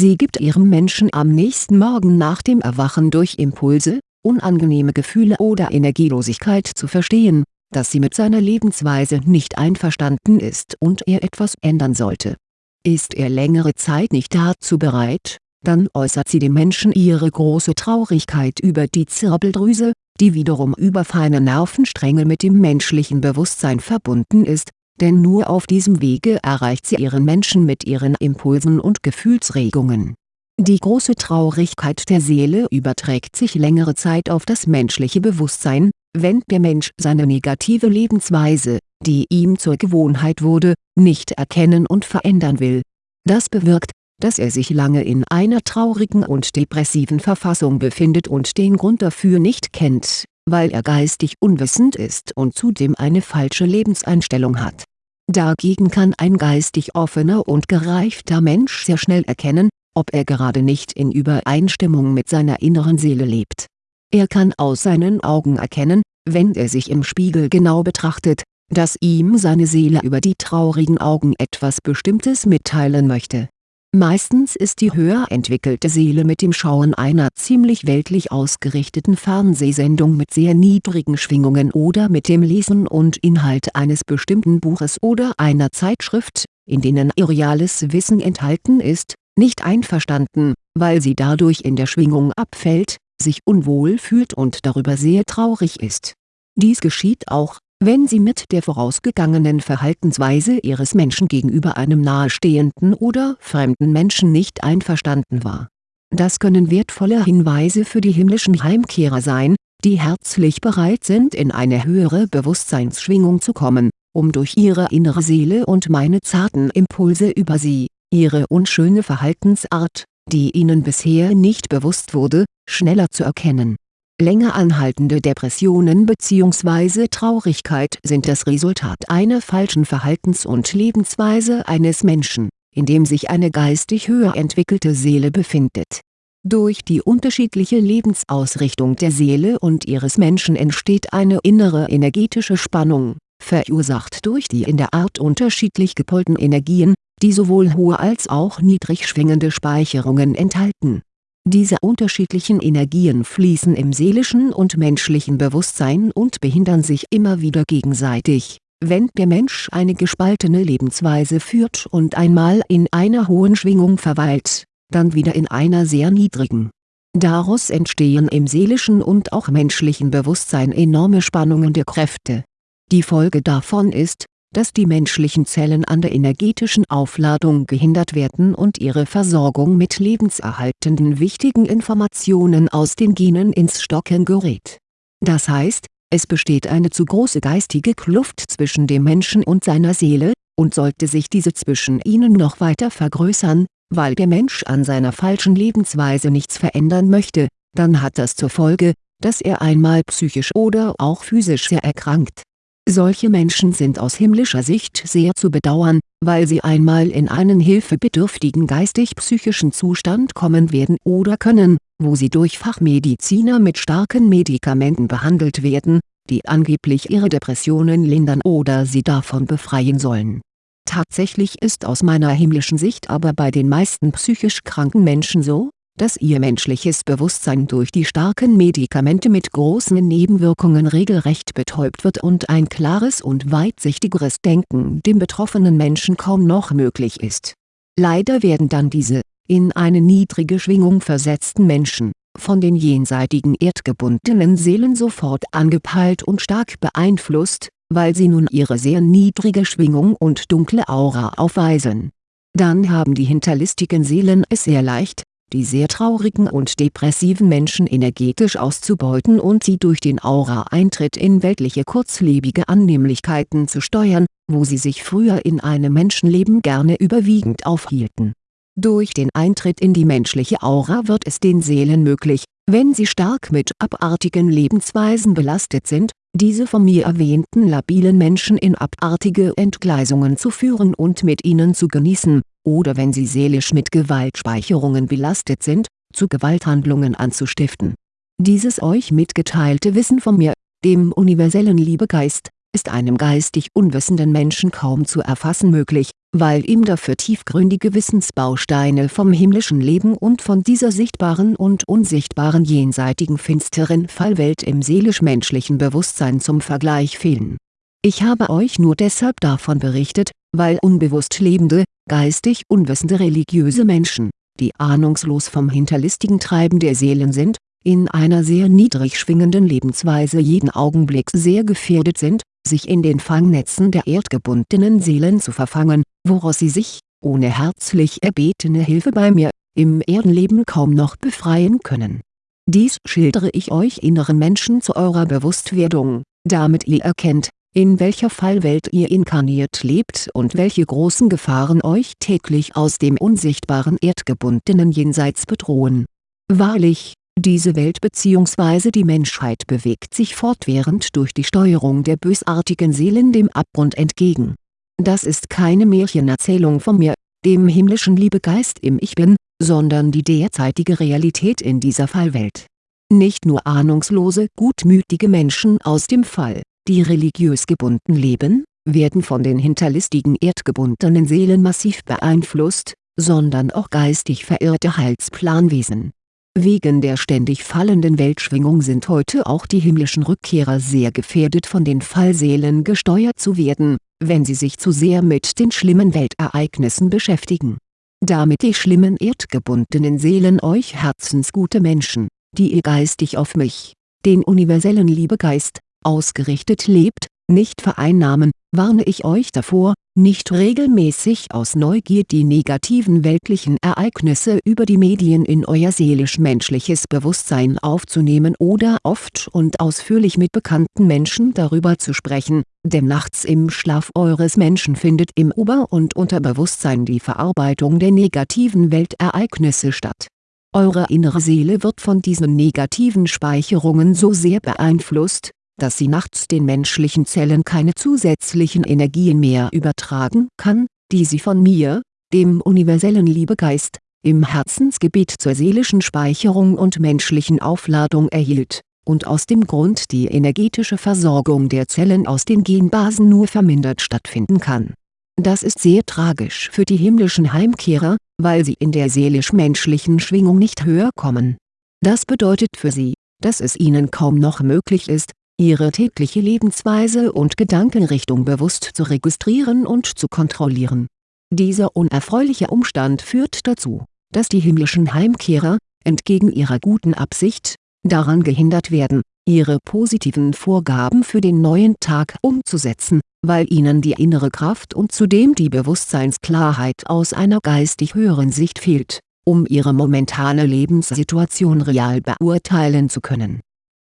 Sie gibt ihrem Menschen am nächsten Morgen nach dem Erwachen durch Impulse, unangenehme Gefühle oder Energielosigkeit zu verstehen, dass sie mit seiner Lebensweise nicht einverstanden ist und er etwas ändern sollte. Ist er längere Zeit nicht dazu bereit, dann äußert sie dem Menschen ihre große Traurigkeit über die Zirbeldrüse, die wiederum über feine Nervenstränge mit dem menschlichen Bewusstsein verbunden ist, denn nur auf diesem Wege erreicht sie ihren Menschen mit ihren Impulsen und Gefühlsregungen. Die große Traurigkeit der Seele überträgt sich längere Zeit auf das menschliche Bewusstsein, wenn der Mensch seine negative Lebensweise, die ihm zur Gewohnheit wurde, nicht erkennen und verändern will. Das bewirkt, dass er sich lange in einer traurigen und depressiven Verfassung befindet und den Grund dafür nicht kennt, weil er geistig unwissend ist und zudem eine falsche Lebenseinstellung hat. Dagegen kann ein geistig offener und gereifter Mensch sehr schnell erkennen, ob er gerade nicht in Übereinstimmung mit seiner inneren Seele lebt. Er kann aus seinen Augen erkennen, wenn er sich im Spiegel genau betrachtet, dass ihm seine Seele über die traurigen Augen etwas Bestimmtes mitteilen möchte Meistens ist die höher entwickelte Seele mit dem Schauen einer ziemlich weltlich ausgerichteten Fernsehsendung mit sehr niedrigen Schwingungen oder mit dem Lesen und Inhalt eines bestimmten Buches oder einer Zeitschrift, in denen irreales Wissen enthalten ist, nicht einverstanden, weil sie dadurch in der Schwingung abfällt, sich unwohl fühlt und darüber sehr traurig ist. Dies geschieht auch, wenn sie mit der vorausgegangenen Verhaltensweise ihres Menschen gegenüber einem nahestehenden oder fremden Menschen nicht einverstanden war. Das können wertvolle Hinweise für die himmlischen Heimkehrer sein, die herzlich bereit sind in eine höhere Bewusstseinsschwingung zu kommen, um durch ihre innere Seele und meine zarten Impulse über sie, ihre unschöne Verhaltensart, die ihnen bisher nicht bewusst wurde, schneller zu erkennen Länger anhaltende Depressionen bzw. Traurigkeit sind das Resultat einer falschen Verhaltens- und Lebensweise eines Menschen, in dem sich eine geistig höher entwickelte Seele befindet. Durch die unterschiedliche Lebensausrichtung der Seele und ihres Menschen entsteht eine innere energetische Spannung, verursacht durch die in der Art unterschiedlich gepolten Energien, die sowohl hohe als auch niedrig schwingende Speicherungen enthalten diese unterschiedlichen Energien fließen im seelischen und menschlichen Bewusstsein und behindern sich immer wieder gegenseitig, wenn der Mensch eine gespaltene Lebensweise führt und einmal in einer hohen Schwingung verweilt, dann wieder in einer sehr niedrigen. Daraus entstehen im seelischen und auch menschlichen Bewusstsein enorme Spannungen der Kräfte. Die Folge davon ist, dass die menschlichen Zellen an der energetischen Aufladung gehindert werden und ihre Versorgung mit lebenserhaltenden wichtigen Informationen aus den Genen ins Stocken gerät. Das heißt, es besteht eine zu große geistige Kluft zwischen dem Menschen und seiner Seele, und sollte sich diese zwischen ihnen noch weiter vergrößern, weil der Mensch an seiner falschen Lebensweise nichts verändern möchte, dann hat das zur Folge, dass er einmal psychisch oder auch physisch sehr erkrankt solche Menschen sind aus himmlischer Sicht sehr zu bedauern, weil sie einmal in einen hilfebedürftigen geistig-psychischen Zustand kommen werden oder können, wo sie durch Fachmediziner mit starken Medikamenten behandelt werden, die angeblich ihre Depressionen lindern oder sie davon befreien sollen. Tatsächlich ist aus meiner himmlischen Sicht aber bei den meisten psychisch kranken Menschen so, dass ihr menschliches Bewusstsein durch die starken Medikamente mit großen Nebenwirkungen regelrecht betäubt wird und ein klares und weitsichtigeres Denken dem betroffenen Menschen kaum noch möglich ist. Leider werden dann diese, in eine niedrige Schwingung versetzten Menschen, von den jenseitigen erdgebundenen Seelen sofort angepeilt und stark beeinflusst, weil sie nun ihre sehr niedrige Schwingung und dunkle Aura aufweisen. Dann haben die hinterlistigen Seelen es sehr leicht, die sehr traurigen und depressiven Menschen energetisch auszubeuten und sie durch den Aura-Eintritt in weltliche kurzlebige Annehmlichkeiten zu steuern, wo sie sich früher in einem Menschenleben gerne überwiegend aufhielten. Durch den Eintritt in die menschliche Aura wird es den Seelen möglich, wenn sie stark mit abartigen Lebensweisen belastet sind, diese von mir erwähnten labilen Menschen in abartige Entgleisungen zu führen und mit ihnen zu genießen, oder wenn sie seelisch mit Gewaltspeicherungen belastet sind, zu Gewalthandlungen anzustiften. Dieses euch mitgeteilte Wissen von mir, dem universellen Liebegeist, ist einem geistig unwissenden Menschen kaum zu erfassen möglich, weil ihm dafür tiefgründige Wissensbausteine vom himmlischen Leben und von dieser sichtbaren und unsichtbaren jenseitigen finsteren Fallwelt im seelisch-menschlichen Bewusstsein zum Vergleich fehlen. Ich habe euch nur deshalb davon berichtet, weil unbewusst lebende, geistig unwissende religiöse Menschen, die ahnungslos vom hinterlistigen Treiben der Seelen sind, in einer sehr niedrig schwingenden Lebensweise jeden Augenblick sehr gefährdet sind, sich in den Fangnetzen der erdgebundenen Seelen zu verfangen, woraus sie sich, ohne herzlich erbetene Hilfe bei mir, im Erdenleben kaum noch befreien können. Dies schildere ich euch inneren Menschen zu eurer Bewusstwerdung, damit ihr erkennt, in welcher Fallwelt ihr inkarniert lebt und welche großen Gefahren euch täglich aus dem unsichtbaren erdgebundenen Jenseits bedrohen. Wahrlich, diese Welt bzw. die Menschheit bewegt sich fortwährend durch die Steuerung der bösartigen Seelen dem Abgrund entgegen. Das ist keine Märchenerzählung von mir, dem himmlischen Liebegeist im Ich Bin, sondern die derzeitige Realität in dieser Fallwelt. Nicht nur ahnungslose gutmütige Menschen aus dem Fall, die religiös gebunden leben, werden von den hinterlistigen erdgebundenen Seelen massiv beeinflusst, sondern auch geistig verirrte Heilsplanwesen Wegen der ständig fallenden Weltschwingung sind heute auch die himmlischen Rückkehrer sehr gefährdet von den Fallseelen gesteuert zu werden, wenn sie sich zu sehr mit den schlimmen Weltereignissen beschäftigen. Damit die schlimmen erdgebundenen Seelen euch herzensgute Menschen, die ihr geistig auf mich, den universellen Liebegeist, ausgerichtet lebt, nicht vereinnahmen, warne ich euch davor, nicht regelmäßig aus Neugier die negativen weltlichen Ereignisse über die Medien in euer seelisch-menschliches Bewusstsein aufzunehmen oder oft und ausführlich mit bekannten Menschen darüber zu sprechen, denn nachts im Schlaf eures Menschen findet im Ober- und Unterbewusstsein die Verarbeitung der negativen Weltereignisse statt. Eure innere Seele wird von diesen negativen Speicherungen so sehr beeinflusst, dass sie nachts den menschlichen Zellen keine zusätzlichen Energien mehr übertragen kann, die sie von mir, dem universellen Liebegeist, im Herzensgebiet zur seelischen Speicherung und menschlichen Aufladung erhielt, und aus dem Grund die energetische Versorgung der Zellen aus den Genbasen nur vermindert stattfinden kann. Das ist sehr tragisch für die himmlischen Heimkehrer, weil sie in der seelisch-menschlichen Schwingung nicht höher kommen. Das bedeutet für sie, dass es ihnen kaum noch möglich ist, ihre tägliche Lebensweise und Gedankenrichtung bewusst zu registrieren und zu kontrollieren. Dieser unerfreuliche Umstand führt dazu, dass die himmlischen Heimkehrer, entgegen ihrer guten Absicht, daran gehindert werden, ihre positiven Vorgaben für den neuen Tag umzusetzen, weil ihnen die innere Kraft und zudem die Bewusstseinsklarheit aus einer geistig höheren Sicht fehlt, um ihre momentane Lebenssituation real beurteilen zu können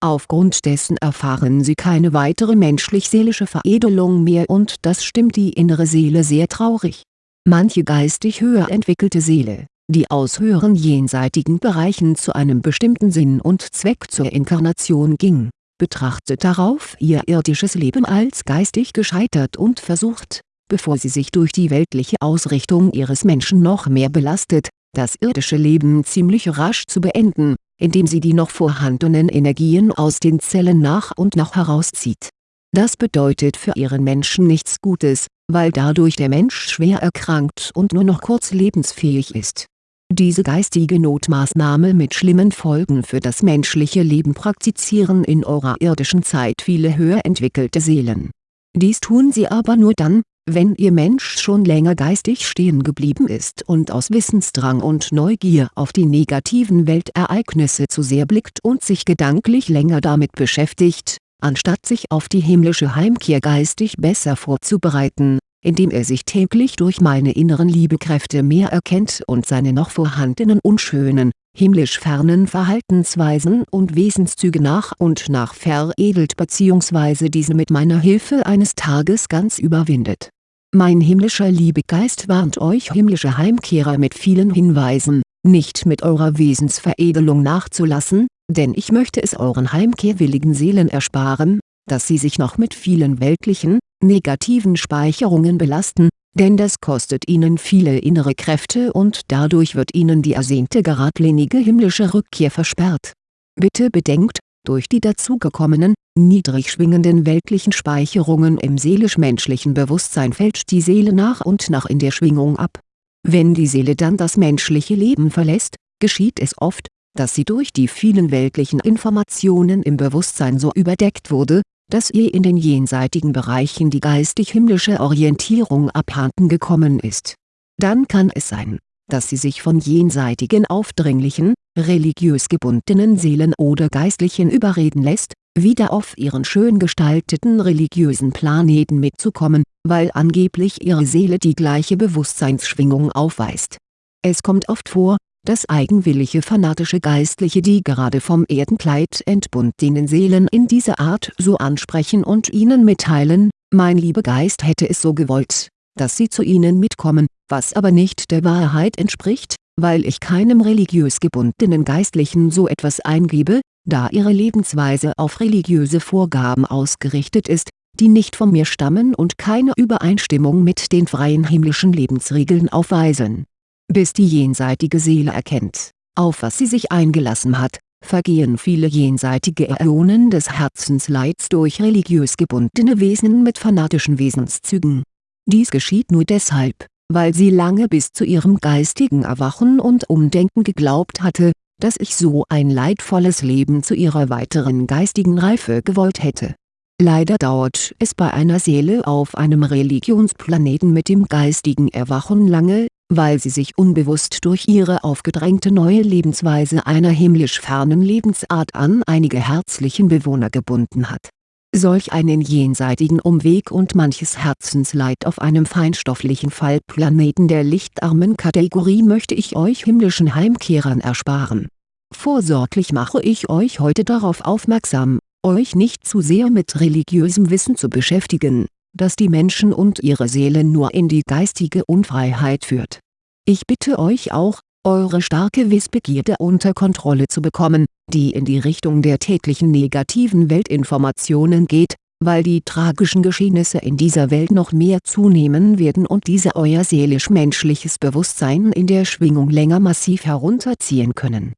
Aufgrund dessen erfahren sie keine weitere menschlich-seelische Veredelung mehr und das stimmt die innere Seele sehr traurig. Manche geistig höher entwickelte Seele, die aus höheren jenseitigen Bereichen zu einem bestimmten Sinn und Zweck zur Inkarnation ging, betrachtet darauf ihr irdisches Leben als geistig gescheitert und versucht, bevor sie sich durch die weltliche Ausrichtung ihres Menschen noch mehr belastet, das irdische Leben ziemlich rasch zu beenden indem sie die noch vorhandenen Energien aus den Zellen nach und nach herauszieht. Das bedeutet für ihren Menschen nichts Gutes, weil dadurch der Mensch schwer erkrankt und nur noch kurz lebensfähig ist. Diese geistige Notmaßnahme mit schlimmen Folgen für das menschliche Leben praktizieren in eurer irdischen Zeit viele höher entwickelte Seelen. Dies tun sie aber nur dann, wenn Ihr Mensch schon länger geistig stehen geblieben ist und aus Wissensdrang und Neugier auf die negativen Weltereignisse zu sehr blickt und sich gedanklich länger damit beschäftigt, anstatt sich auf die himmlische Heimkehr geistig besser vorzubereiten, indem er sich täglich durch meine inneren Liebekräfte mehr erkennt und seine noch vorhandenen unschönen, himmlisch fernen Verhaltensweisen und Wesenszüge nach und nach veredelt bzw. diese mit meiner Hilfe eines Tages ganz überwindet. Mein himmlischer Liebegeist warnt euch himmlische Heimkehrer mit vielen Hinweisen, nicht mit eurer Wesensveredelung nachzulassen, denn ich möchte es euren heimkehrwilligen Seelen ersparen, dass sie sich noch mit vielen weltlichen, negativen Speicherungen belasten, denn das kostet ihnen viele innere Kräfte und dadurch wird ihnen die ersehnte geradlinige himmlische Rückkehr versperrt. Bitte bedenkt, Durch die dazugekommenen, niedrig schwingenden weltlichen Speicherungen im seelisch-menschlichen Bewusstsein fällt die Seele nach und nach in der Schwingung ab. Wenn die Seele dann das menschliche Leben verlässt, geschieht es oft, dass sie durch die vielen weltlichen Informationen im Bewusstsein so überdeckt wurde, dass ihr in den jenseitigen Bereichen die geistig-himmlische Orientierung abhanden gekommen ist. Dann kann es sein, dass sie sich von jenseitigen aufdringlichen, religiös gebundenen Seelen oder Geistlichen überreden lässt, wieder auf ihren schön gestalteten religiösen Planeten mitzukommen, weil angeblich ihre Seele die gleiche Bewusstseinsschwingung aufweist. Es kommt oft vor, dass eigenwillige fanatische Geistliche die gerade vom Erdenkleid entbundenen Seelen in dieser Art so ansprechen und ihnen mitteilen, mein lieber Geist hätte es so gewollt, dass sie zu ihnen mitkommen, was aber nicht der Wahrheit entspricht, weil ich keinem religiös gebundenen Geistlichen so etwas eingebe, da ihre Lebensweise auf religiöse Vorgaben ausgerichtet ist, die nicht von mir stammen und keine Übereinstimmung mit den freien himmlischen Lebensregeln aufweisen bis die jenseitige Seele erkennt, auf was sie sich eingelassen hat, vergehen viele jenseitige Äonen des Herzensleids durch religiös gebundene Wesen mit fanatischen Wesenszügen. Dies geschieht nur deshalb, weil sie lange bis zu ihrem geistigen Erwachen und Umdenken geglaubt hatte, dass ich so ein leidvolles Leben zu ihrer weiteren geistigen Reife gewollt hätte. Leider dauert es bei einer Seele auf einem Religionsplaneten mit dem geistigen Erwachen lange, weil sie sich unbewusst durch ihre aufgedrängte neue Lebensweise einer himmlisch fernen Lebensart an einige herzlichen Bewohner gebunden hat. Solch einen jenseitigen Umweg und manches Herzensleid auf einem feinstofflichen Fallplaneten der lichtarmen Kategorie möchte ich euch himmlischen Heimkehrern ersparen. Vorsorglich mache ich euch heute darauf aufmerksam, euch nicht zu sehr mit religiösem Wissen zu beschäftigen, das die Menschen und ihre Seelen nur in die geistige Unfreiheit führt. Ich bitte euch auch, eure starke Wissbegierde unter Kontrolle zu bekommen, die in die Richtung der täglichen negativen Weltinformationen geht, weil die tragischen Geschehnisse in dieser Welt noch mehr zunehmen werden und diese euer seelisch-menschliches Bewusstsein in der Schwingung länger massiv herunterziehen können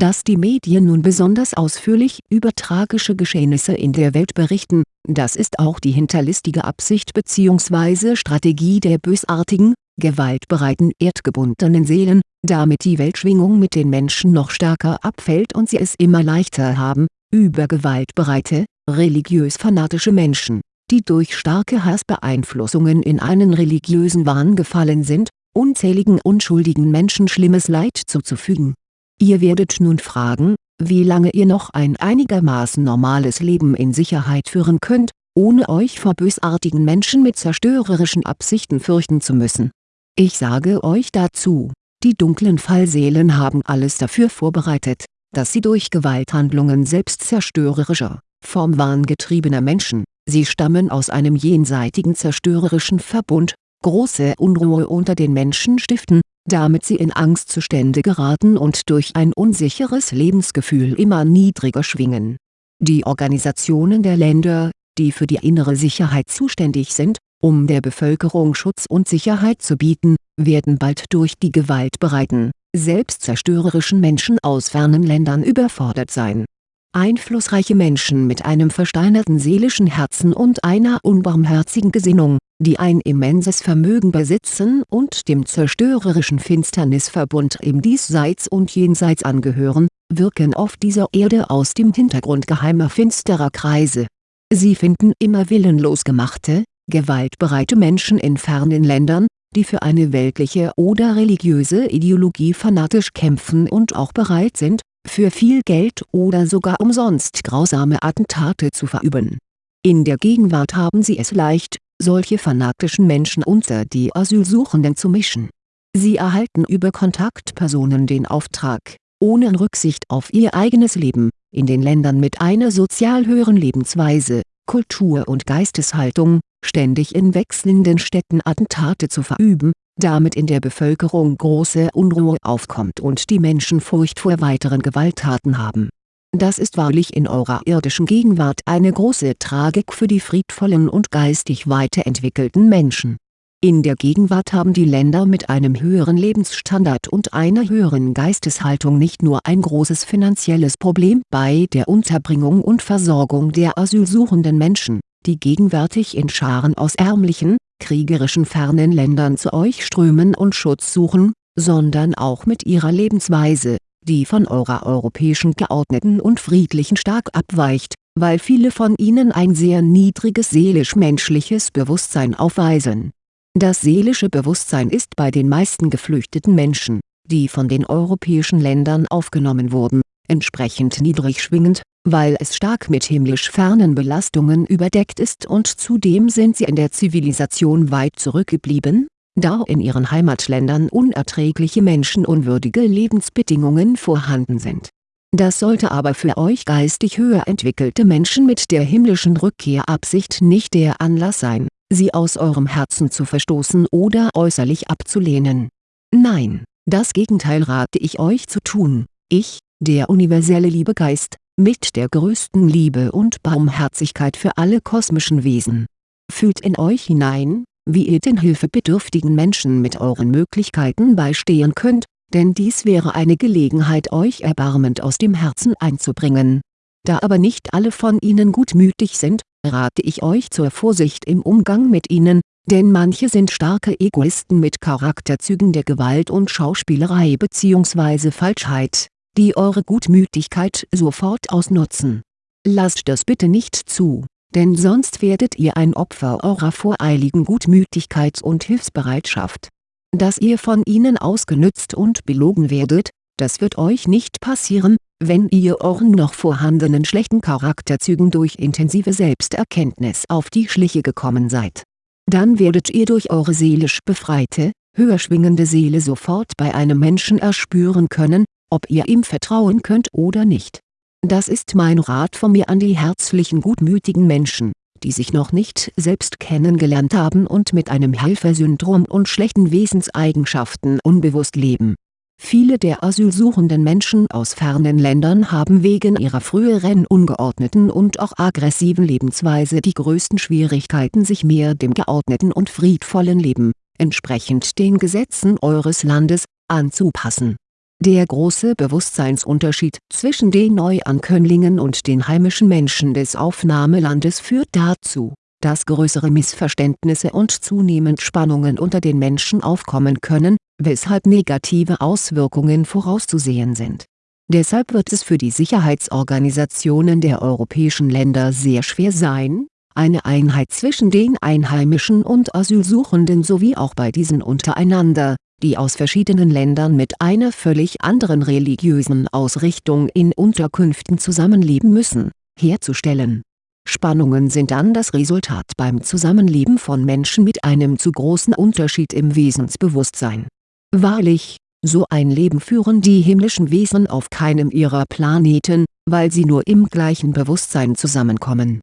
dass die Medien nun besonders ausführlich über tragische Geschehnisse in der Welt berichten, das ist auch die hinterlistige Absicht bzw. Strategie der bösartigen, gewaltbereiten erdgebundenen Seelen, damit die Weltschwingung mit den Menschen noch stärker abfällt und sie es immer leichter haben, über gewaltbereite, religiös-fanatische Menschen, die durch starke Hassbeeinflussungen in einen religiösen Wahn gefallen sind, unzähligen unschuldigen Menschen schlimmes Leid zuzufügen Ihr werdet nun fragen, wie lange ihr noch ein einigermaßen normales Leben in Sicherheit führen könnt, ohne euch vor bösartigen Menschen mit zerstörerischen Absichten fürchten zu müssen. Ich sage euch dazu, die dunklen Fallseelen haben alles dafür vorbereitet, dass sie durch Gewalthandlungen selbstzerstörerischer, vom Wahn getriebener Menschen, sie stammen aus einem jenseitigen zerstörerischen Verbund, große Unruhe unter den Menschen stiften, damit sie in Angstzustände geraten und durch ein unsicheres Lebensgefühl immer niedriger schwingen. Die Organisationen der Länder, die für die innere Sicherheit zuständig sind, um der Bevölkerung Schutz und Sicherheit zu bieten, werden bald durch die gewaltbereiten, selbstzerstörerischen Menschen aus fernen Ländern überfordert sein Einflussreiche Menschen mit einem versteinerten seelischen Herzen und einer unbarmherzigen Gesinnung, die ein immenses Vermögen besitzen und dem zerstörerischen Finsternisverbund im Diesseits und Jenseits angehören, wirken auf dieser Erde aus dem Hintergrund geheimer finsterer Kreise. Sie finden immer willenlos gemachte, gewaltbereite Menschen in fernen Ländern, die für eine weltliche oder religiöse Ideologie fanatisch kämpfen und auch bereit sind, für viel Geld oder sogar umsonst grausame Attentate zu verüben. In der Gegenwart haben sie es leicht, solche fanatischen Menschen unter die Asylsuchenden zu mischen. Sie erhalten über Kontaktpersonen den Auftrag, ohne Rücksicht auf ihr eigenes Leben, in den Ländern mit einer sozial höheren Lebensweise, Kultur und Geisteshaltung, ständig in wechselnden Städten Attentate zu verüben, damit in der Bevölkerung große Unruhe aufkommt und die Menschen Furcht vor weiteren Gewalttaten haben. Das ist wahrlich in eurer irdischen Gegenwart eine große Tragik für die friedvollen und geistig weiterentwickelten Menschen In der Gegenwart haben die Länder mit einem höheren Lebensstandard und einer höheren Geisteshaltung nicht nur ein großes finanzielles Problem bei der Unterbringung und Versorgung der asylsuchenden Menschen, die gegenwärtig in Scharen aus ärmlichen, kriegerischen fernen Ländern zu euch strömen und Schutz suchen, sondern auch mit ihrer Lebensweise, die von eurer europäischen geordneten und friedlichen stark abweicht, weil viele von ihnen ein sehr niedriges seelisch-menschliches Bewusstsein aufweisen. Das seelische Bewusstsein ist bei den meisten geflüchteten Menschen, die von den europäischen Ländern aufgenommen wurden, entsprechend niedrig schwingend, weil es stark mit himmlisch fernen Belastungen überdeckt ist und zudem sind sie in der Zivilisation weit zurückgeblieben, da in ihren Heimatländern unerträgliche menschenunwürdige Lebensbedingungen vorhanden sind. Das sollte aber für euch geistig höher entwickelte Menschen mit der himmlischen Rückkehrabsicht nicht der Anlass sein sie aus eurem Herzen zu verstoßen oder äußerlich abzulehnen. Nein, das Gegenteil rate ich euch zu tun, ich, der universelle Liebegeist, mit der größten Liebe und Barmherzigkeit für alle kosmischen Wesen. Fühlt in euch hinein, wie ihr den hilfebedürftigen Menschen mit euren Möglichkeiten beistehen könnt, denn dies wäre eine Gelegenheit euch erbarmend aus dem Herzen einzubringen. Da aber nicht alle von ihnen gutmütig sind, rate ich euch zur Vorsicht im Umgang mit ihnen, denn manche sind starke Egoisten mit Charakterzügen der Gewalt und Schauspielerei bzw. Falschheit, die eure Gutmütigkeit sofort ausnutzen. Lasst das bitte nicht zu, denn sonst werdet ihr ein Opfer eurer voreiligen Gutmütigkeit und Hilfsbereitschaft. Dass ihr von ihnen ausgenützt und belogen werdet, das wird euch nicht passieren, wenn ihr euren noch vorhandenen schlechten Charakterzügen durch intensive Selbsterkenntnis auf die Schliche gekommen seid. Dann werdet ihr durch eure seelisch befreite, höher schwingende Seele sofort bei einem Menschen erspüren können, ob ihr ihm vertrauen könnt oder nicht. Das ist mein Rat von mir an die herzlichen gutmütigen Menschen, die sich noch nicht selbst kennengelernt haben und mit einem Helfersyndrom und schlechten Wesenseigenschaften unbewusst leben Viele der asylsuchenden Menschen aus fernen Ländern haben wegen ihrer früheren ungeordneten und auch aggressiven Lebensweise die größten Schwierigkeiten sich mehr dem geordneten und friedvollen Leben, entsprechend den Gesetzen eures Landes, anzupassen. Der große Bewusstseinsunterschied zwischen den Neuankömmlingen und den heimischen Menschen des Aufnahmelandes führt dazu dass größere Missverständnisse und zunehmend Spannungen unter den Menschen aufkommen können, weshalb negative Auswirkungen vorauszusehen sind. Deshalb wird es für die Sicherheitsorganisationen der europäischen Länder sehr schwer sein, eine Einheit zwischen den Einheimischen und Asylsuchenden sowie auch bei diesen untereinander, die aus verschiedenen Ländern mit einer völlig anderen religiösen Ausrichtung in Unterkünften zusammenleben müssen, herzustellen Spannungen sind dann das Resultat beim Zusammenleben von Menschen mit einem zu großen Unterschied im Wesensbewusstsein. Wahrlich, so ein Leben führen die himmlischen Wesen auf keinem ihrer Planeten, weil sie nur im gleichen Bewusstsein zusammenkommen.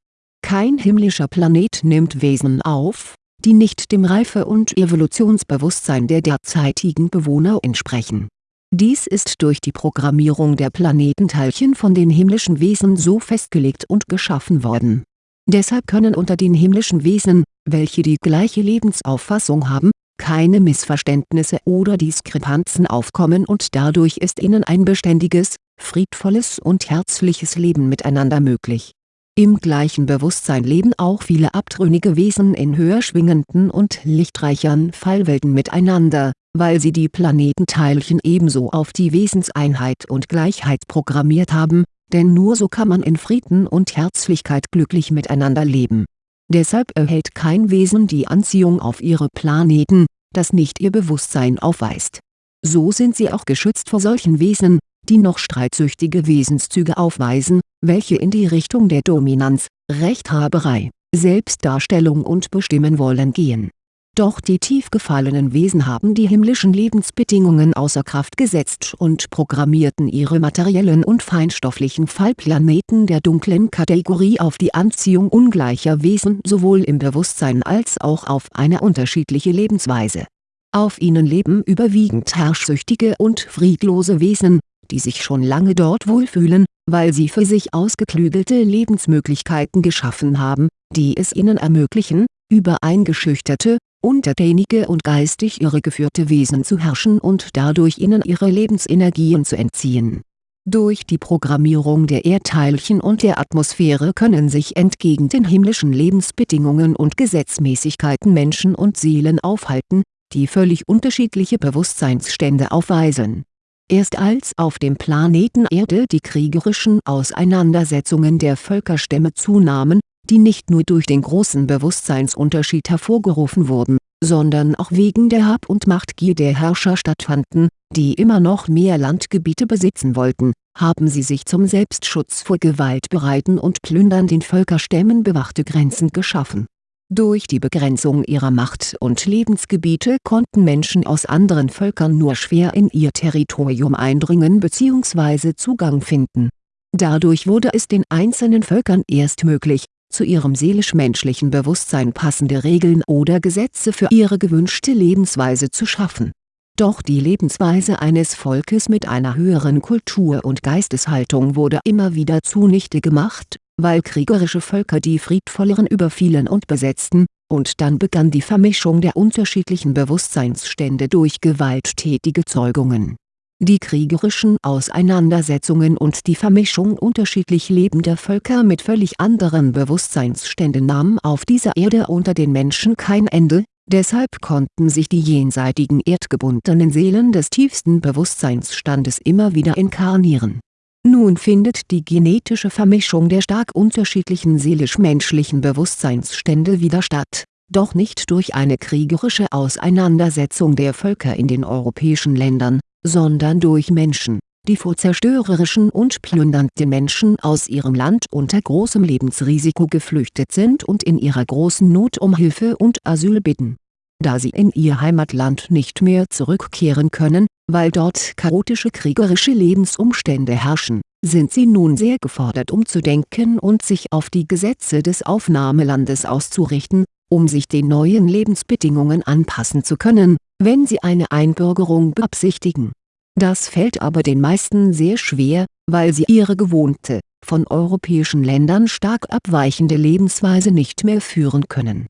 Kein himmlischer Planet nimmt Wesen auf, die nicht dem Reife- und Evolutionsbewusstsein der derzeitigen Bewohner entsprechen dies ist durch die Programmierung der Planetenteilchen von den himmlischen Wesen so festgelegt und geschaffen worden. Deshalb können unter den himmlischen Wesen, welche die gleiche Lebensauffassung haben, keine Missverständnisse oder Diskrepanzen aufkommen und dadurch ist ihnen ein beständiges, friedvolles und herzliches Leben miteinander möglich. Im gleichen Bewusstsein leben auch viele abtrünnige Wesen in höher schwingenden und lichtreichern Fallwelten miteinander, weil sie die Planetenteilchen ebenso auf die Wesenseinheit und Gleichheit programmiert haben, denn nur so kann man in Frieden und Herzlichkeit glücklich miteinander leben. Deshalb erhält kein Wesen die Anziehung auf ihre Planeten, das nicht ihr Bewusstsein aufweist. So sind sie auch geschützt vor solchen Wesen, die noch streitsüchtige Wesenszüge aufweisen, welche in die Richtung der Dominanz, Rechthaberei, Selbstdarstellung und Bestimmen wollen gehen doch die tief gefallenen Wesen haben die himmlischen Lebensbedingungen außer Kraft gesetzt und programmierten ihre materiellen und feinstofflichen Fallplaneten der dunklen Kategorie auf die Anziehung ungleicher Wesen sowohl im Bewusstsein als auch auf eine unterschiedliche Lebensweise. Auf ihnen leben überwiegend herrschsüchtige und friedlose Wesen, die sich schon lange dort wohlfühlen, weil sie für sich ausgeklügelte Lebensmöglichkeiten geschaffen haben, die es ihnen ermöglichen, über eingeschüchterte, untertänige und geistig irregeführte Wesen zu herrschen und dadurch ihnen ihre Lebensenergien zu entziehen. Durch die Programmierung der Erdteilchen und der Atmosphäre können sich entgegen den himmlischen Lebensbedingungen und Gesetzmäßigkeiten Menschen und Seelen aufhalten, die völlig unterschiedliche Bewusstseinsstände aufweisen. Erst als auf dem Planeten Erde die kriegerischen Auseinandersetzungen der Völkerstämme zunahmen, die nicht nur durch den großen Bewusstseinsunterschied hervorgerufen wurden, sondern auch wegen der Hab- und Machtgier der Herrscher stattfanden, die immer noch mehr Landgebiete besitzen wollten, haben sie sich zum Selbstschutz vor gewaltbereiten und plündernden Völkerstämmen bewachte Grenzen geschaffen. Durch die Begrenzung ihrer Macht und Lebensgebiete konnten Menschen aus anderen Völkern nur schwer in ihr Territorium eindringen bzw. Zugang finden. Dadurch wurde es den einzelnen Völkern erst möglich zu ihrem seelisch-menschlichen Bewusstsein passende Regeln oder Gesetze für ihre gewünschte Lebensweise zu schaffen. Doch die Lebensweise eines Volkes mit einer höheren Kultur und Geisteshaltung wurde immer wieder zunichte gemacht, weil kriegerische Völker die friedvolleren überfielen und besetzten, und dann begann die Vermischung der unterschiedlichen Bewusstseinsstände durch gewalttätige Zeugungen. Die kriegerischen Auseinandersetzungen und die Vermischung unterschiedlich lebender Völker mit völlig anderen Bewusstseinsständen nahmen auf dieser Erde unter den Menschen kein Ende, deshalb konnten sich die jenseitigen erdgebundenen Seelen des tiefsten Bewusstseinsstandes immer wieder inkarnieren. Nun findet die genetische Vermischung der stark unterschiedlichen seelisch-menschlichen Bewusstseinsstände wieder statt, doch nicht durch eine kriegerische Auseinandersetzung der Völker in den europäischen Ländern sondern durch Menschen, die vor zerstörerischen und plündernden Menschen aus ihrem Land unter großem Lebensrisiko geflüchtet sind und in ihrer großen Not um Hilfe und Asyl bitten. Da sie in ihr Heimatland nicht mehr zurückkehren können, weil dort chaotische kriegerische Lebensumstände herrschen, sind sie nun sehr gefordert umzudenken und sich auf die Gesetze des Aufnahmelandes auszurichten, um sich den neuen Lebensbedingungen anpassen zu können, wenn sie eine Einbürgerung beabsichtigen. Das fällt aber den meisten sehr schwer, weil sie ihre gewohnte, von europäischen Ländern stark abweichende Lebensweise nicht mehr führen können.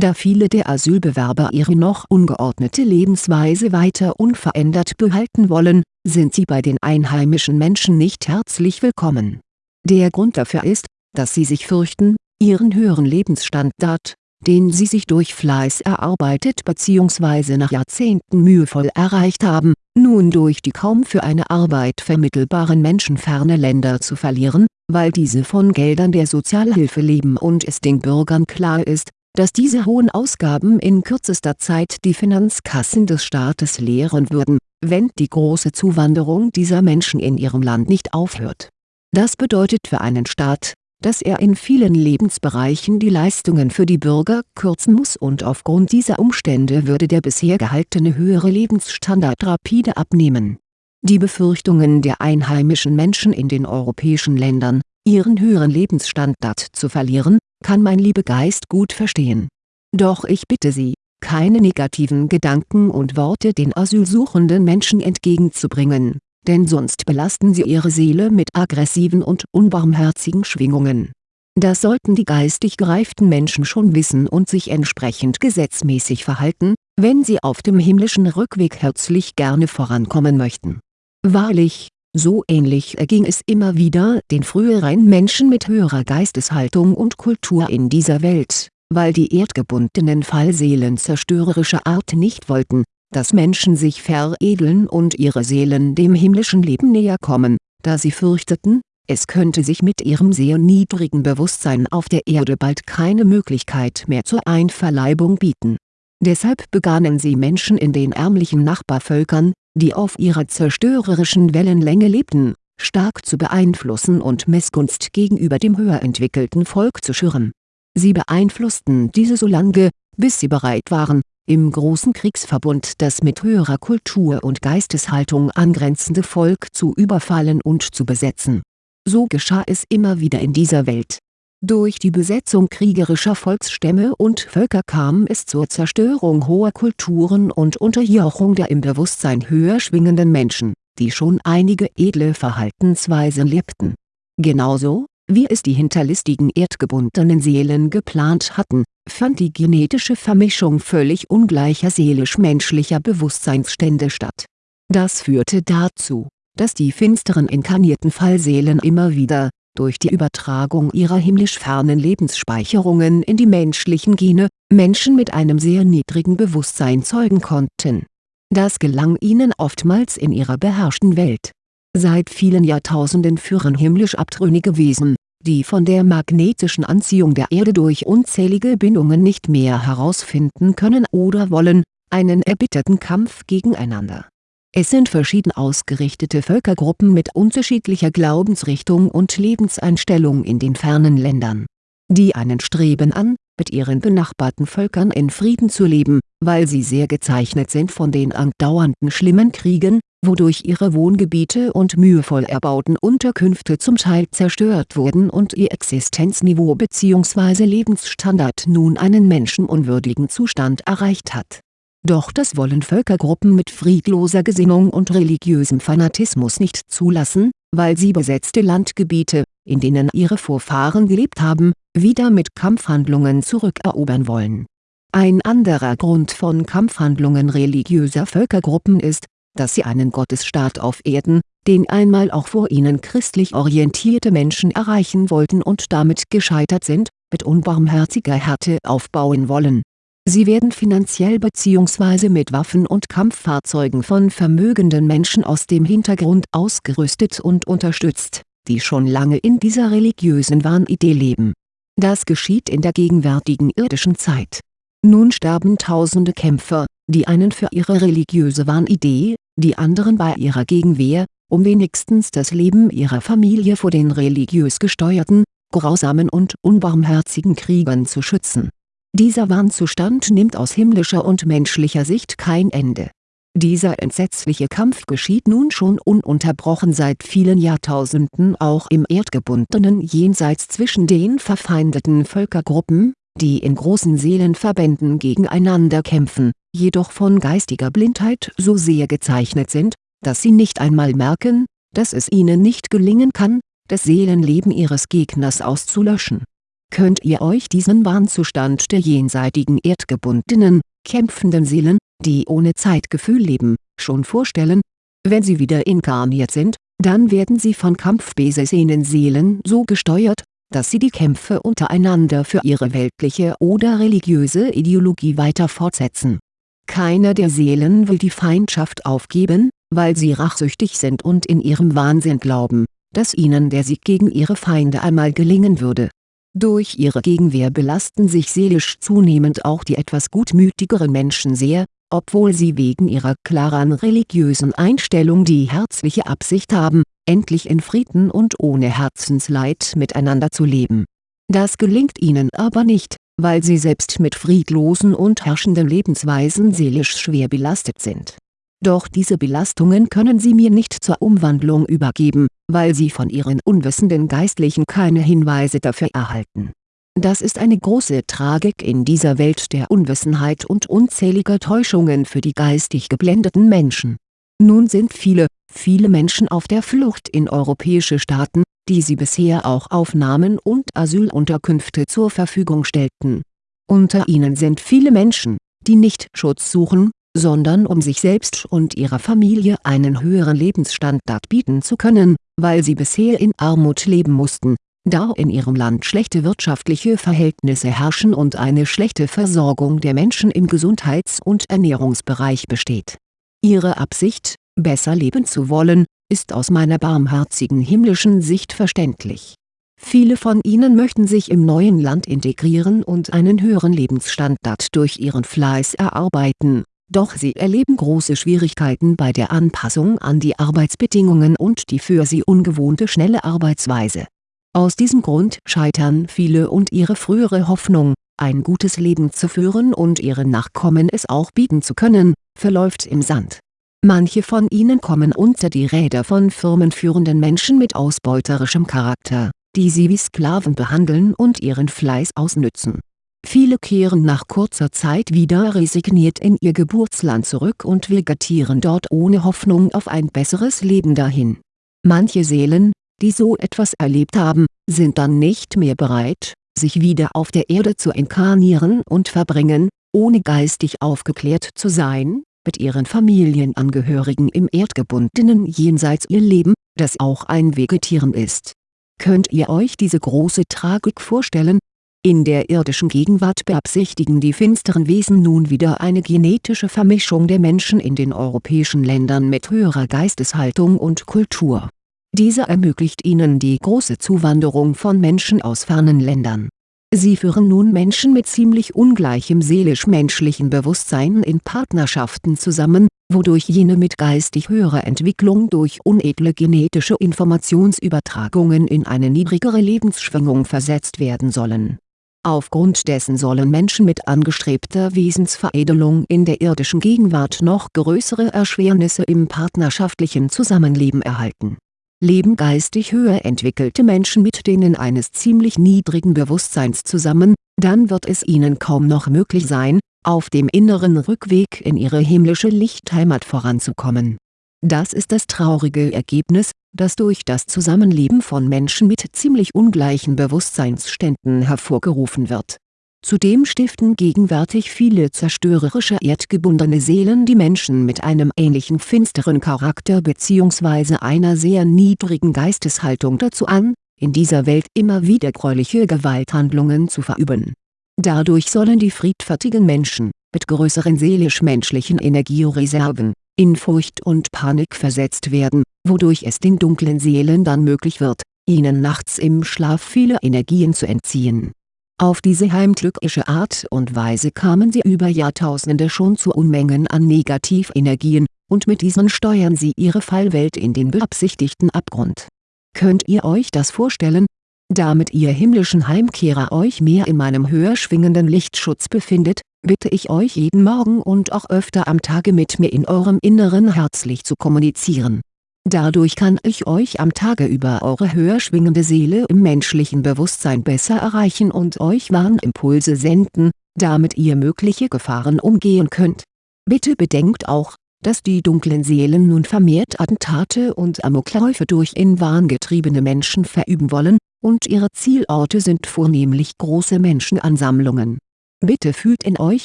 Da viele der Asylbewerber ihre noch ungeordnete Lebensweise weiter unverändert behalten wollen, sind sie bei den einheimischen Menschen nicht herzlich willkommen. Der Grund dafür ist, dass sie sich fürchten, ihren höheren Lebensstandard den sie sich durch Fleiß erarbeitet bzw. nach Jahrzehnten mühevoll erreicht haben, nun durch die kaum für eine Arbeit vermittelbaren menschenferne Länder zu verlieren, weil diese von Geldern der Sozialhilfe leben und es den Bürgern klar ist, dass diese hohen Ausgaben in kürzester Zeit die Finanzkassen des Staates leeren würden, wenn die große Zuwanderung dieser Menschen in ihrem Land nicht aufhört. Das bedeutet für einen Staat, dass er in vielen Lebensbereichen die Leistungen für die Bürger kürzen muss und aufgrund dieser Umstände würde der bisher gehaltene höhere Lebensstandard rapide abnehmen. Die Befürchtungen der einheimischen Menschen in den europäischen Ländern, ihren höheren Lebensstandard zu verlieren, kann mein Liebegeist gut verstehen. Doch ich bitte Sie, keine negativen Gedanken und Worte den asylsuchenden Menschen entgegenzubringen denn sonst belasten sie ihre Seele mit aggressiven und unbarmherzigen Schwingungen. Das sollten die geistig gereiften Menschen schon wissen und sich entsprechend gesetzmäßig verhalten, wenn sie auf dem himmlischen Rückweg herzlich gerne vorankommen möchten. Wahrlich, so ähnlich erging es immer wieder den früheren Menschen mit höherer Geisteshaltung und Kultur in dieser Welt, weil die erdgebundenen Fallseelen zerstörerischer Art nicht wollten, dass Menschen sich veredeln und ihre Seelen dem himmlischen Leben näher kommen, da sie fürchteten, es könnte sich mit ihrem sehr niedrigen Bewusstsein auf der Erde bald keine Möglichkeit mehr zur Einverleibung bieten. Deshalb begannen sie Menschen in den ärmlichen Nachbarvölkern, die auf ihrer zerstörerischen Wellenlänge lebten, stark zu beeinflussen und Missgunst gegenüber dem höher entwickelten Volk zu schüren. Sie beeinflussten diese so lange, bis sie bereit waren, im großen Kriegsverbund das mit höherer Kultur und Geisteshaltung angrenzende Volk zu überfallen und zu besetzen. So geschah es immer wieder in dieser Welt. Durch die Besetzung kriegerischer Volksstämme und Völker kam es zur Zerstörung hoher Kulturen und Unterjochung der im Bewusstsein höher schwingenden Menschen, die schon einige edle Verhaltensweisen lebten. Genauso, wie es die hinterlistigen erdgebundenen Seelen geplant hatten, fand die genetische Vermischung völlig ungleicher seelisch-menschlicher Bewusstseinsstände statt. Das führte dazu, dass die finsteren inkarnierten Fallseelen immer wieder, durch die Übertragung ihrer himmlisch fernen Lebensspeicherungen in die menschlichen Gene, Menschen mit einem sehr niedrigen Bewusstsein zeugen konnten. Das gelang ihnen oftmals in ihrer beherrschten Welt Seit vielen Jahrtausenden führen himmlisch abtrünnige Wesen, die von der magnetischen Anziehung der Erde durch unzählige Bindungen nicht mehr herausfinden können oder wollen, einen erbitterten Kampf gegeneinander. Es sind verschieden ausgerichtete Völkergruppen mit unterschiedlicher Glaubensrichtung und Lebenseinstellung in den fernen Ländern. Die einen streben an, mit ihren benachbarten Völkern in Frieden zu leben, weil sie sehr gezeichnet sind von den andauernden schlimmen Kriegen, wodurch ihre Wohngebiete und mühevoll erbauten Unterkünfte zum Teil zerstört wurden und ihr Existenzniveau bzw. Lebensstandard nun einen menschenunwürdigen Zustand erreicht hat. Doch das wollen Völkergruppen mit friedloser Gesinnung und religiösem Fanatismus nicht zulassen, weil sie besetzte Landgebiete, in denen ihre Vorfahren gelebt haben, wieder mit Kampfhandlungen zurückerobern wollen. Ein anderer Grund von Kampfhandlungen religiöser Völkergruppen ist, dass sie einen Gottesstaat auf Erden, den einmal auch vor ihnen christlich orientierte Menschen erreichen wollten und damit gescheitert sind, mit unbarmherziger Härte aufbauen wollen. Sie werden finanziell bzw. mit Waffen und Kampffahrzeugen von vermögenden Menschen aus dem Hintergrund ausgerüstet und unterstützt, die schon lange in dieser religiösen Wahnidee leben. Das geschieht in der gegenwärtigen irdischen Zeit. Nun sterben tausende Kämpfer, die einen für ihre religiöse Wahnidee, die anderen bei ihrer Gegenwehr, um wenigstens das Leben ihrer Familie vor den religiös gesteuerten, grausamen und unbarmherzigen Kriegern zu schützen. Dieser Wahnzustand nimmt aus himmlischer und menschlicher Sicht kein Ende. Dieser entsetzliche Kampf geschieht nun schon ununterbrochen seit vielen Jahrtausenden auch im erdgebundenen Jenseits zwischen den verfeindeten Völkergruppen, die in großen Seelenverbänden gegeneinander kämpfen, jedoch von geistiger Blindheit so sehr gezeichnet sind, dass sie nicht einmal merken, dass es ihnen nicht gelingen kann, das Seelenleben ihres Gegners auszulöschen. Könnt ihr euch diesen Wahnzustand der jenseitigen erdgebundenen, kämpfenden Seelen, die ohne Zeitgefühl leben, schon vorstellen? Wenn sie wieder inkarniert sind, dann werden sie von kampfbesessenen Seelen so gesteuert, dass sie die Kämpfe untereinander für ihre weltliche oder religiöse Ideologie weiter fortsetzen. Keiner der Seelen will die Feindschaft aufgeben, weil sie rachsüchtig sind und in ihrem Wahnsinn glauben, dass ihnen der Sieg gegen ihre Feinde einmal gelingen würde. Durch ihre Gegenwehr belasten sich seelisch zunehmend auch die etwas gutmütigeren Menschen sehr, obwohl sie wegen ihrer klaren religiösen Einstellung die herzliche Absicht haben, endlich in Frieden und ohne Herzensleid miteinander zu leben. Das gelingt ihnen aber nicht, weil sie selbst mit friedlosen und herrschenden Lebensweisen seelisch schwer belastet sind. Doch diese Belastungen können sie mir nicht zur Umwandlung übergeben, weil sie von ihren unwissenden Geistlichen keine Hinweise dafür erhalten. Das ist eine große Tragik in dieser Welt der Unwissenheit und unzähliger Täuschungen für die geistig geblendeten Menschen. Nun sind viele, viele Menschen auf der Flucht in europäische Staaten, die sie bisher auch aufnahmen und Asylunterkünfte zur Verfügung stellten. Unter ihnen sind viele Menschen, die nicht Schutz suchen, sondern um sich selbst und ihrer Familie einen höheren Lebensstandard bieten zu können, weil sie bisher in Armut leben mussten, da in ihrem Land schlechte wirtschaftliche Verhältnisse herrschen und eine schlechte Versorgung der Menschen im Gesundheits- und Ernährungsbereich besteht. Ihre Absicht, besser leben zu wollen, ist aus meiner barmherzigen himmlischen Sicht verständlich. Viele von ihnen möchten sich im neuen Land integrieren und einen höheren Lebensstandard durch ihren Fleiß erarbeiten, doch sie erleben große Schwierigkeiten bei der Anpassung an die Arbeitsbedingungen und die für sie ungewohnte schnelle Arbeitsweise. Aus diesem Grund scheitern viele und ihre frühere Hoffnung, ein gutes Leben zu führen und ihren Nachkommen es auch bieten zu können, verläuft im Sand Manche von ihnen kommen unter die Räder von firmenführenden Menschen mit ausbeuterischem Charakter, die sie wie Sklaven behandeln und ihren Fleiß ausnützen. Viele kehren nach kurzer Zeit wieder resigniert in ihr Geburtsland zurück und vegetieren dort ohne Hoffnung auf ein besseres Leben dahin. Manche Seelen, die so etwas erlebt haben, sind dann nicht mehr bereit, sich wieder auf der Erde zu inkarnieren und verbringen, ohne geistig aufgeklärt zu sein, mit ihren Familienangehörigen im erdgebundenen Jenseits ihr Leben, das auch ein Vegetieren ist. Könnt ihr euch diese große Tragik vorstellen? In der irdischen Gegenwart beabsichtigen die finsteren Wesen nun wieder eine genetische Vermischung der Menschen in den europäischen Ländern mit höherer Geisteshaltung und Kultur. Dieser ermöglicht ihnen die große Zuwanderung von Menschen aus fernen Ländern Sie führen nun Menschen mit ziemlich ungleichem seelisch-menschlichen Bewusstsein in Partnerschaften zusammen, wodurch jene mit geistig höherer Entwicklung durch unedle genetische Informationsübertragungen in eine niedrigere Lebensschwingung versetzt werden sollen. Aufgrund dessen sollen Menschen mit angestrebter Wesensveredelung in der irdischen Gegenwart noch größere Erschwernisse im partnerschaftlichen Zusammenleben erhalten leben geistig höher entwickelte Menschen mit denen eines ziemlich niedrigen Bewusstseins zusammen, dann wird es ihnen kaum noch möglich sein, auf dem inneren Rückweg in ihre himmlische Lichtheimat voranzukommen. Das ist das traurige Ergebnis, das durch das Zusammenleben von Menschen mit ziemlich ungleichen Bewusstseinsständen hervorgerufen wird Zudem stiften gegenwärtig viele zerstörerische erdgebundene Seelen die Menschen mit einem ähnlichen finsteren Charakter bzw. einer sehr niedrigen Geisteshaltung dazu an, in dieser Welt immer wieder gräuliche Gewalthandlungen zu verüben. Dadurch sollen die friedfertigen Menschen, mit größeren seelisch-menschlichen Energiereserven, in Furcht und Panik versetzt werden, wodurch es den dunklen Seelen dann möglich wird, ihnen nachts im Schlaf viele Energien zu entziehen auf diese heimtückische Art und Weise kamen sie über Jahrtausende schon zu Unmengen an Negativenergien, und mit diesen steuern sie ihre Fallwelt in den beabsichtigten Abgrund. Könnt ihr euch das vorstellen? Damit ihr himmlischen Heimkehrer euch mehr in meinem höher schwingenden Lichtschutz befindet, bitte ich euch jeden Morgen und auch öfter am Tage mit mir in eurem Inneren herzlich zu kommunizieren Dadurch kann ich euch am Tage über eure höher schwingende Seele im menschlichen Bewusstsein besser erreichen und euch Warnimpulse senden, damit ihr mögliche Gefahren umgehen könnt. Bitte bedenkt auch, dass die dunklen Seelen nun vermehrt Attentate und Amokläufe durch in Wahn getriebene Menschen verüben wollen, und ihre Zielorte sind vornehmlich große Menschenansammlungen. Bitte fühlt in euch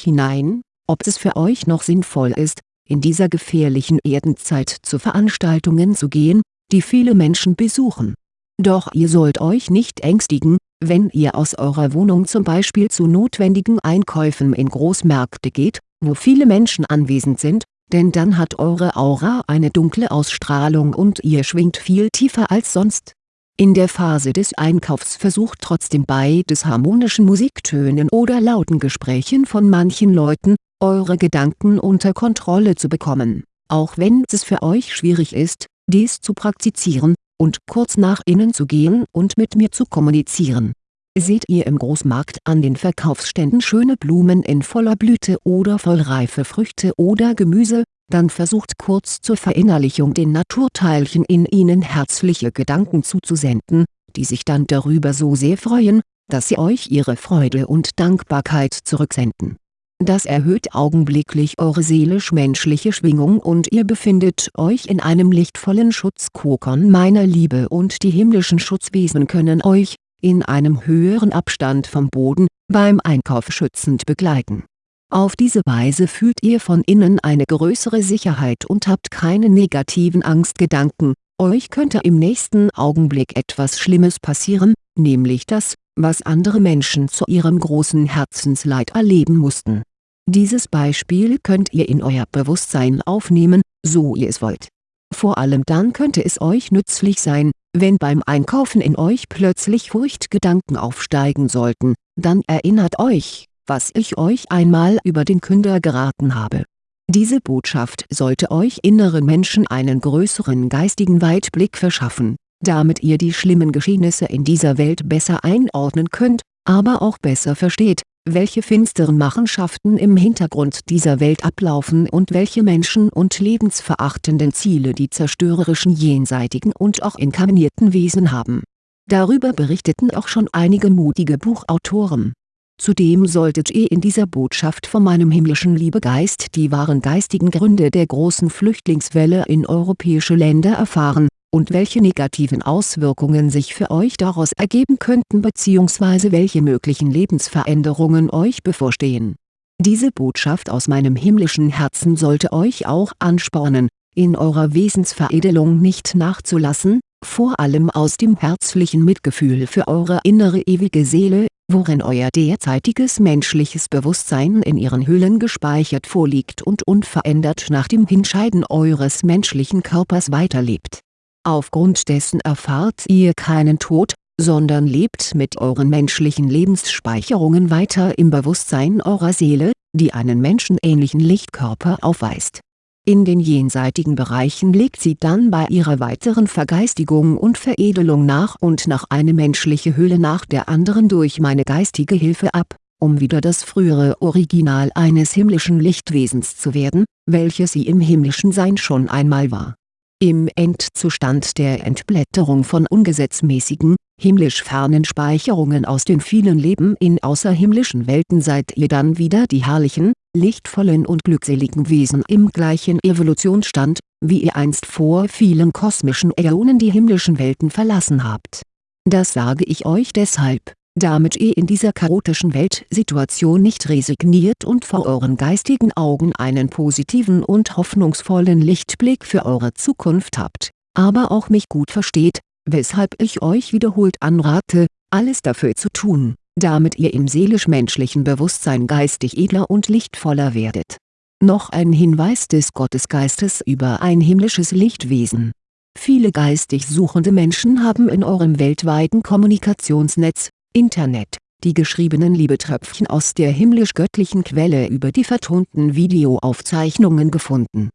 hinein, ob es für euch noch sinnvoll ist, in dieser gefährlichen Erdenzeit zu Veranstaltungen zu gehen, die viele Menschen besuchen. Doch ihr sollt euch nicht ängstigen, wenn ihr aus eurer Wohnung zum Beispiel zu notwendigen Einkäufen in Großmärkte geht, wo viele Menschen anwesend sind, denn dann hat eure Aura eine dunkle Ausstrahlung und ihr schwingt viel tiefer als sonst. In der Phase des Einkaufs versucht trotzdem bei des harmonischen Musiktönen oder lauten Gesprächen von manchen Leuten, eure Gedanken unter Kontrolle zu bekommen, auch wenn es für euch schwierig ist, dies zu praktizieren, und kurz nach innen zu gehen und mit mir zu kommunizieren. Seht ihr im Großmarkt an den Verkaufsständen schöne Blumen in voller Blüte oder vollreife Früchte oder Gemüse, dann versucht kurz zur Verinnerlichung den Naturteilchen in ihnen herzliche Gedanken zuzusenden, die sich dann darüber so sehr freuen, dass sie euch ihre Freude und Dankbarkeit zurücksenden das erhöht augenblicklich eure seelisch-menschliche Schwingung und ihr befindet euch in einem lichtvollen Schutzkokon meiner Liebe und die himmlischen Schutzwesen können euch, in einem höheren Abstand vom Boden, beim Einkauf schützend begleiten. Auf diese Weise fühlt ihr von innen eine größere Sicherheit und habt keine negativen Angstgedanken, euch könnte im nächsten Augenblick etwas Schlimmes passieren, nämlich das, was andere Menschen zu ihrem großen Herzensleid erleben mussten. Dieses Beispiel könnt ihr in euer Bewusstsein aufnehmen, so ihr es wollt. Vor allem dann könnte es euch nützlich sein, wenn beim Einkaufen in euch plötzlich Furchtgedanken aufsteigen sollten, dann erinnert euch, was ich euch einmal über den Künder geraten habe. Diese Botschaft sollte euch inneren Menschen einen größeren geistigen Weitblick verschaffen damit ihr die schlimmen Geschehnisse in dieser Welt besser einordnen könnt, aber auch besser versteht, welche finsteren Machenschaften im Hintergrund dieser Welt ablaufen und welche Menschen- und lebensverachtenden Ziele die zerstörerischen jenseitigen und auch inkarnierten Wesen haben. Darüber berichteten auch schon einige mutige Buchautoren. Zudem solltet ihr in dieser Botschaft von meinem himmlischen Liebegeist die wahren geistigen Gründe der großen Flüchtlingswelle in europäische Länder erfahren, und welche negativen Auswirkungen sich für euch daraus ergeben könnten bzw. welche möglichen Lebensveränderungen euch bevorstehen. Diese Botschaft aus meinem himmlischen Herzen sollte euch auch anspornen, in eurer Wesensveredelung nicht nachzulassen, vor allem aus dem herzlichen Mitgefühl für eure innere ewige Seele, worin euer derzeitiges menschliches Bewusstsein in ihren Hüllen gespeichert vorliegt und unverändert nach dem Hinscheiden eures menschlichen Körpers weiterlebt. Aufgrund dessen erfahrt ihr keinen Tod, sondern lebt mit euren menschlichen Lebensspeicherungen weiter im Bewusstsein eurer Seele, die einen menschenähnlichen Lichtkörper aufweist in den jenseitigen Bereichen legt sie dann bei ihrer weiteren Vergeistigung und Veredelung nach und nach eine menschliche Hülle nach der anderen durch meine geistige Hilfe ab, um wieder das frühere Original eines himmlischen Lichtwesens zu werden, welches sie im himmlischen Sein schon einmal war. Im Endzustand der Entblätterung von ungesetzmäßigen, himmlisch fernen Speicherungen aus den vielen Leben in außerhimmlischen Welten seid ihr dann wieder die herrlichen, lichtvollen und glückseligen Wesen im gleichen Evolutionsstand, wie ihr einst vor vielen kosmischen Äonen die himmlischen Welten verlassen habt. Das sage ich euch deshalb, damit ihr in dieser chaotischen Weltsituation nicht resigniert und vor euren geistigen Augen einen positiven und hoffnungsvollen Lichtblick für eure Zukunft habt, aber auch mich gut versteht, weshalb ich euch wiederholt anrate, alles dafür zu tun, damit ihr im seelisch-menschlichen Bewusstsein geistig edler und lichtvoller werdet. Noch ein Hinweis des Gottesgeistes über ein himmlisches Lichtwesen Viele geistig suchende Menschen haben in eurem weltweiten Kommunikationsnetz, Internet, die geschriebenen Liebetröpfchen aus der himmlisch-göttlichen Quelle über die vertonten Videoaufzeichnungen gefunden.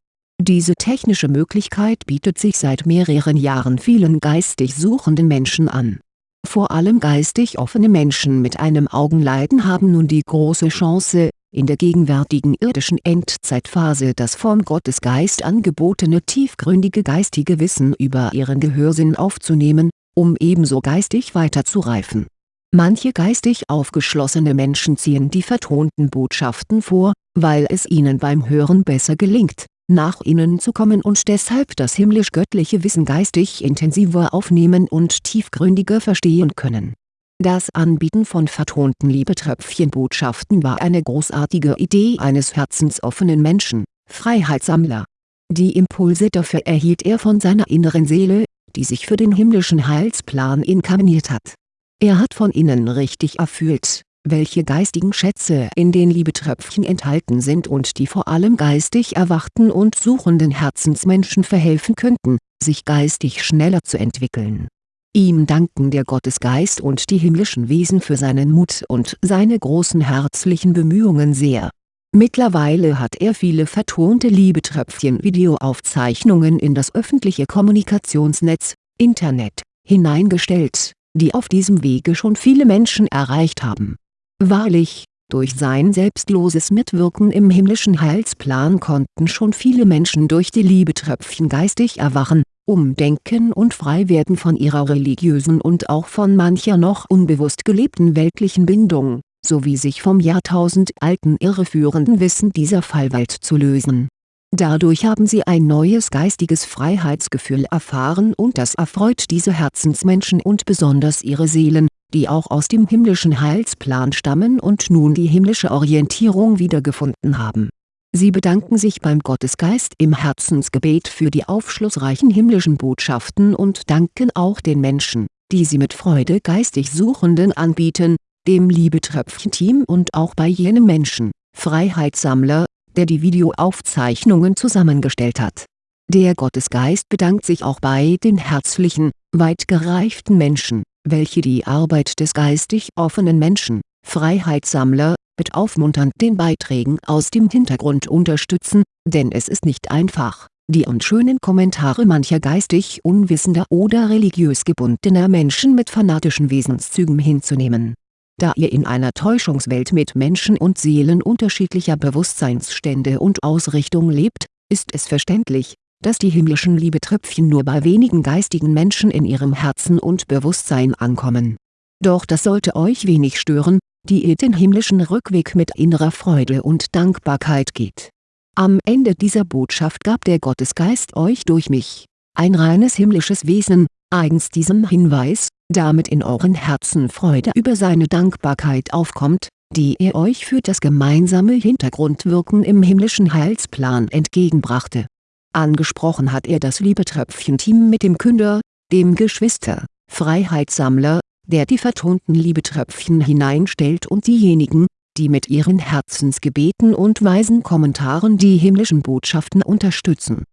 Diese technische Möglichkeit bietet sich seit mehreren Jahren vielen geistig suchenden Menschen an. Vor allem geistig offene Menschen mit einem Augenleiden haben nun die große Chance, in der gegenwärtigen irdischen Endzeitphase das vom Gottesgeist angebotene tiefgründige geistige Wissen über ihren Gehörsinn aufzunehmen, um ebenso geistig weiterzureifen Manche geistig aufgeschlossene Menschen ziehen die vertonten Botschaften vor, weil es ihnen beim Hören besser gelingt, nach innen zu kommen und deshalb das himmlisch-göttliche Wissen geistig intensiver aufnehmen und tiefgründiger verstehen können. Das Anbieten von vertonten Liebetröpfchenbotschaften war eine großartige Idee eines herzensoffenen Menschen, Freiheitssammler. Die Impulse dafür erhielt er von seiner inneren Seele, die sich für den himmlischen Heilsplan inkarniert hat er hat von innen richtig erfüllt, welche geistigen Schätze in den Liebetröpfchen enthalten sind und die vor allem geistig erwachten und suchenden Herzensmenschen verhelfen könnten, sich geistig schneller zu entwickeln. Ihm danken der Gottesgeist und die himmlischen Wesen für seinen Mut und seine großen herzlichen Bemühungen sehr. Mittlerweile hat er viele vertonte Liebetröpfchen-Videoaufzeichnungen in das öffentliche Kommunikationsnetz, Internet, hineingestellt die auf diesem Wege schon viele Menschen erreicht haben. Wahrlich, durch sein selbstloses Mitwirken im himmlischen Heilsplan konnten schon viele Menschen durch die Liebetröpfchen geistig erwachen, umdenken und frei werden von ihrer religiösen und auch von mancher noch unbewusst gelebten weltlichen Bindung, sowie sich vom jahrtausendalten irreführenden Wissen dieser Fallwelt zu lösen. Dadurch haben sie ein neues geistiges Freiheitsgefühl erfahren und das erfreut diese Herzensmenschen und besonders ihre Seelen, die auch aus dem himmlischen Heilsplan stammen und nun die himmlische Orientierung wiedergefunden haben. Sie bedanken sich beim Gottesgeist im Herzensgebet für die aufschlussreichen himmlischen Botschaften und danken auch den Menschen, die sie mit Freude geistig Suchenden anbieten, dem Liebetröpfchen-Team und auch bei jenem Menschen, Freiheitssammler, der die Videoaufzeichnungen zusammengestellt hat. Der Gottesgeist bedankt sich auch bei den herzlichen, weit gereiften Menschen, welche die Arbeit des geistig offenen Menschen, Freiheitssammler, mit aufmunternden Beiträgen aus dem Hintergrund unterstützen, denn es ist nicht einfach, die unschönen Kommentare mancher geistig unwissender oder religiös gebundener Menschen mit fanatischen Wesenszügen hinzunehmen. Da ihr in einer Täuschungswelt mit Menschen und Seelen unterschiedlicher Bewusstseinsstände und Ausrichtung lebt, ist es verständlich, dass die himmlischen Liebetröpfchen nur bei wenigen geistigen Menschen in ihrem Herzen und Bewusstsein ankommen. Doch das sollte euch wenig stören, die ihr den himmlischen Rückweg mit innerer Freude und Dankbarkeit geht. Am Ende dieser Botschaft gab der Gottesgeist euch durch mich, ein reines himmlisches Wesen, eigens diesem Hinweis, damit in euren Herzen Freude über seine Dankbarkeit aufkommt, die er euch für das gemeinsame Hintergrundwirken im himmlischen Heilsplan entgegenbrachte. Angesprochen hat er das Liebetröpfchen-Team mit dem Künder, dem Geschwister, Freiheitssammler, der die vertonten Liebetröpfchen hineinstellt und diejenigen, die mit ihren Herzensgebeten und weisen Kommentaren die himmlischen Botschaften unterstützen